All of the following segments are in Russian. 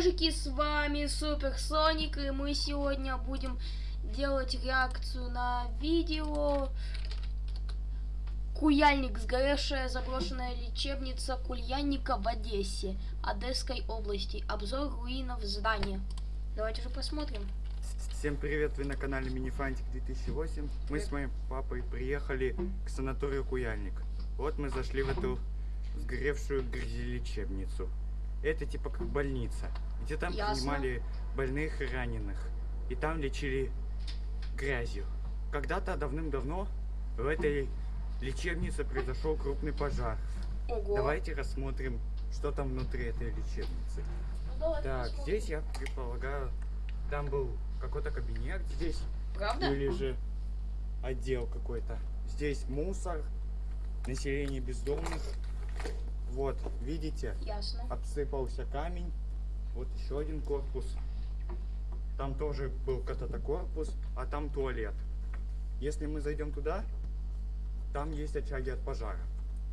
ежики, с вами Супер Соник, и мы сегодня будем делать реакцию на видео Куяльник, сгоревшая заброшенная лечебница Кульянника в Одессе, Одесской области. Обзор руинов здания. Давайте же посмотрим. Всем привет, вы на канале Минифантик 2008. Мы с моим папой приехали к санаторию Куяльник. Вот мы зашли в эту сгоревшую грязелечебницу. Это типа как больница, где там Ясно. принимали больных и раненых. И там лечили грязью. Когда-то давным-давно в этой лечебнице произошел крупный пожар. Ого. Давайте рассмотрим, что там внутри этой лечебницы. Ну, Так, здесь я предполагаю, там был какой-то кабинет здесь. Правда? Или же отдел какой-то. Здесь мусор, население бездомных. Вот, видите, Ясно. обсыпался камень. Вот еще один корпус. Там тоже был когда-то корпус, а там туалет. Если мы зайдем туда, там есть очаги от пожара.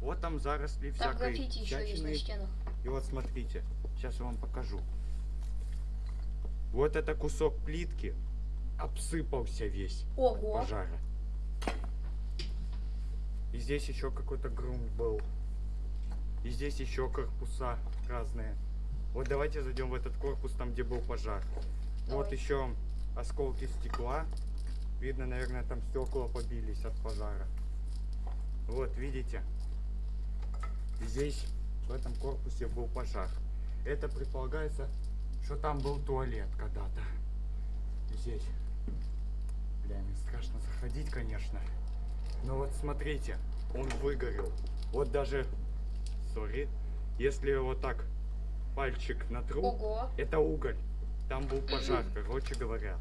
Вот там заросли Там всякой граффити еще есть на стенах. И вот смотрите, сейчас я вам покажу. Вот это кусок плитки обсыпался весь Ого. пожара. И здесь еще какой-то грунт был. И здесь еще корпуса разные. Вот давайте зайдем в этот корпус, там где был пожар. Вот Давай. еще осколки стекла. Видно, наверное, там стекла побились от пожара. Вот, видите? Здесь, в этом корпусе был пожар. Это предполагается, что там был туалет когда-то. Здесь. Бля, мне страшно заходить, конечно. Но вот смотрите, он выгорел. Вот даже, сори, если вот так пальчик натру, Ого. это уголь. Там был пожар, короче говоря.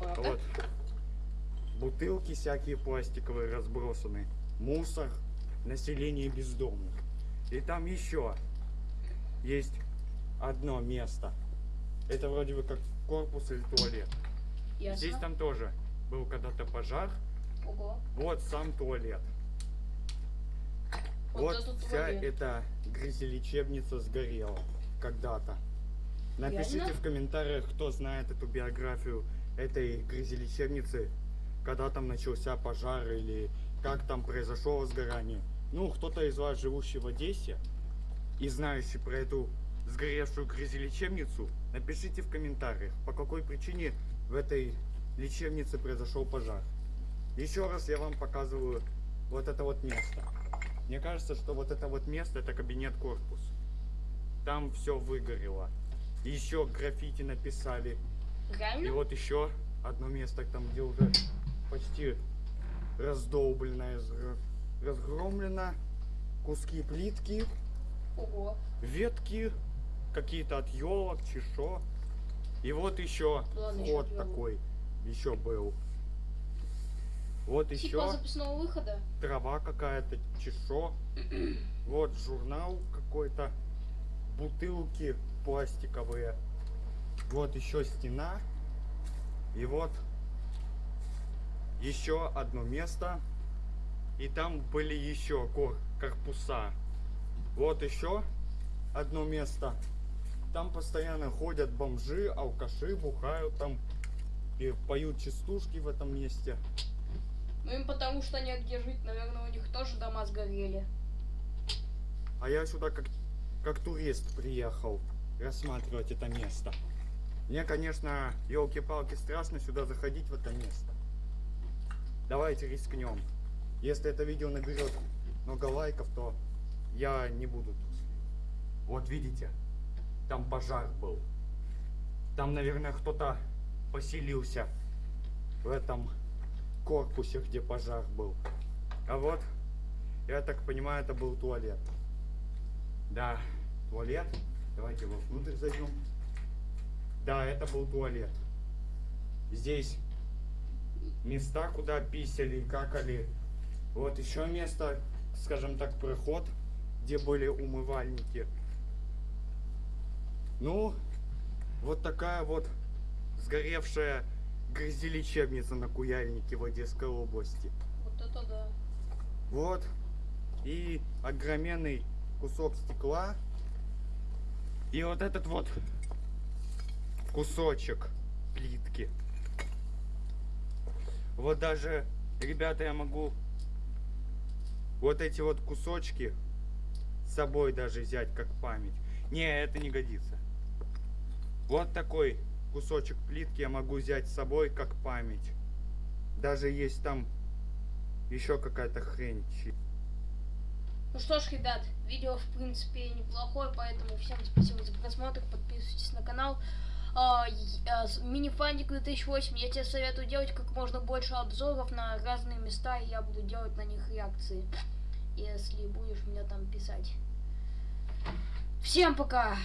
Правда? Вот. Бутылки всякие пластиковые разбросаны. Мусор. Население бездомных. И там еще есть одно место. Это вроде бы как корпус или туалет. Ясно. Здесь там тоже был когда-то пожар. Ого. Вот сам туалет. Вот Вот, вся туалет. эта грязелечебница сгорела когда-то. Напишите Реально? в комментариях, кто знает эту биографию этой грязелечебницы, когда там начался пожар или как там произошло возгорание. Ну, кто-то из вас, живущий в Одессе и знающий про эту сгоревшую грязелечебницу, напишите в комментариях, по какой причине в этой лечебнице произошел пожар. Еще раз я вам показываю вот это вот место. Мне кажется, что вот это вот место, это кабинет-корпус. Там все выгорело. Еще граффити написали. И Реально? вот еще одно место, там где уже почти раздолблено, разгр- разгромлено. Куски плитки, Ого. ветки, какие-то от елок, чешо. И вот еще Ладно, вход ещё от ёлок. такой еще был. Вот еще Типа запасного выхода? трава какая-то, чешо. Вот журнал какой-то, бутылки пластиковые. Вот еще стена. И вот еще одно место. И там были еще кор- корпуса. Вот еще одно место. Там постоянно ходят бомжи, алкаши, бухают там. И поют частушки в этом месте. Ну им потому что негде жить, наверное, у них тоже дома сгорели. А я сюда как, как турист приехал рассматривать это место. Мне, конечно, елки-палки, страшно сюда заходить в это место. Давайте рискнем. Если это видео наберет много лайков, то я не буду тут. Вот видите, там пожар был. Там, наверное, кто-то поселился в этом корпусе, где пожар был. А вот, я так понимаю, это был туалет. Да, туалет. Давайте его внутрь зайдем. Да, это был туалет. Здесь места, куда писали и какали. Вот еще место, скажем так, проход, где были умывальники. Ну, вот такая вот сгоревшая грязелечебница на Куяльнике в Одесской области. Вот это да. Вот. И огроменный кусок стекла. И вот этот вот кусочек плитки. Вот даже, ребята, я могу вот эти вот кусочки с собой даже взять как память. Не, это не годится. Вот такой кусочек плитки я могу взять с собой как память. Даже есть там еще какая-то хрень. Ну что ж, ребят, видео в принципе неплохое, поэтому всем спасибо за просмотр, подписывайтесь на канал. А, и- а, с- Мини-фандик 2008, я тебе советую делать как можно больше обзоров на разные места, и я буду делать на них реакции, если будешь меня там писать. Всем пока!